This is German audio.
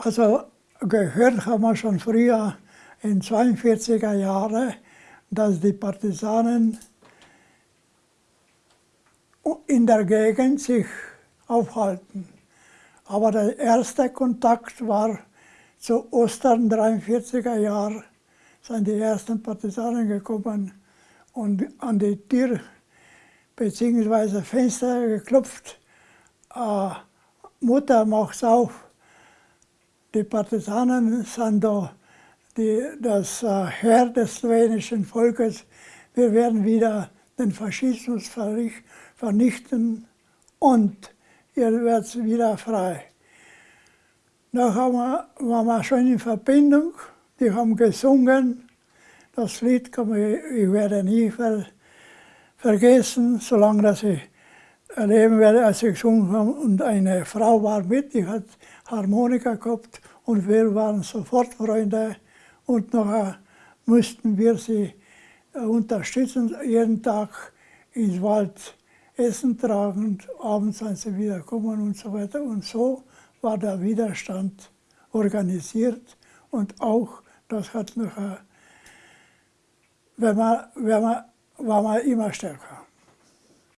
Also gehört haben wir schon früher in 42er Jahren, dass die Partisanen in der Gegend sich aufhalten. Aber der erste Kontakt war zu Ostern 43er Jahr, sind die ersten Partisanen gekommen und an die Tür bzw. Fenster geklopft. Äh, Mutter macht's auf. Die Partisanen sind da die, das äh, Herr des slowenischen Volkes. Wir werden wieder den Faschismus vernichten und ihr werdet wieder frei. Nachher waren wir schon in Verbindung, die haben gesungen. Das Lied kann man, ich werde nie ver, vergessen, solange dass ich erleben werde, als ich gesungen habe. Und eine Frau war mit, die hat Harmonika gehabt und wir waren sofort Freunde. Und nachher mussten wir sie äh, unterstützen, jeden Tag ins Wald Essen tragen abends sind sie wieder gekommen und so weiter. Und so war der Widerstand organisiert und auch, das hat nachher, wenn man, wenn man, war man immer stärker.